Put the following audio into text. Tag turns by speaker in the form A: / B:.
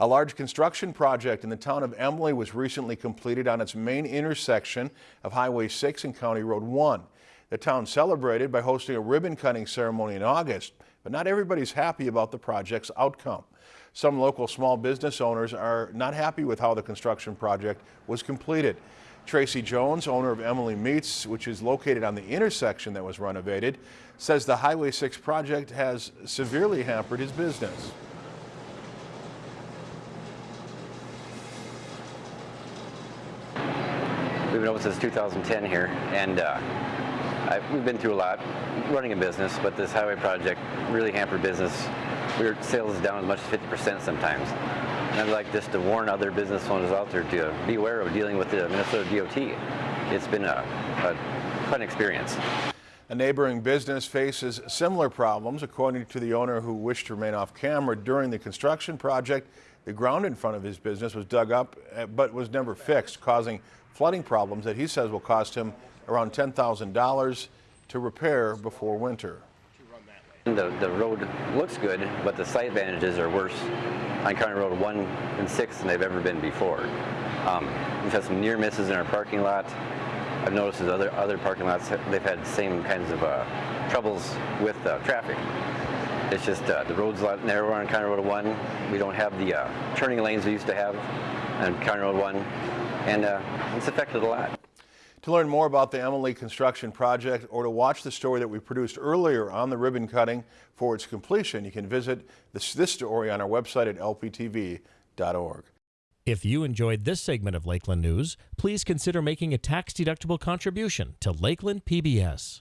A: A large construction project in the town of Emily was recently completed on its main intersection of Highway 6 and County Road 1. The town celebrated by hosting a ribbon cutting ceremony in August, but not everybody's happy about the project's outcome. Some local small business owners are not happy with how the construction project was completed. Tracy Jones, owner of Emily Meats, which is located on the intersection that was renovated, says the Highway 6 project has severely hampered his business.
B: We've been open since 2010 here, and uh, I, we've been through a lot running a business, but this highway project really hampered business. We were sales down as much as 50% sometimes. And I'd like just to warn other business owners out there to be aware of dealing with the Minnesota DOT. It's been a, a fun experience.
A: A neighboring business faces similar problems. According to the owner who wished to remain off camera during the construction project, the ground in front of his business was dug up eh, but was never fixed, causing flooding problems that he says will cost him around $10,000 to repair before winter.
B: The, the road looks good, but the site advantages are worse on County Road 1 and 6 than they've ever been before. Um, we've had some near misses in our parking lot. I've noticed that other, other parking lots, they've had the same kinds of uh, troubles with uh, traffic. It's just uh, the road's a lot narrower on County Road 1. We don't have the uh, turning lanes we used to have on County Road 1, and uh, it's affected a lot.
A: To learn more about the Emily construction project or to watch the story that we produced earlier on the ribbon cutting for its completion, you can visit this, this story on our website at lptv.org.
C: If you enjoyed this segment of Lakeland News, please consider making a tax-deductible contribution to Lakeland PBS.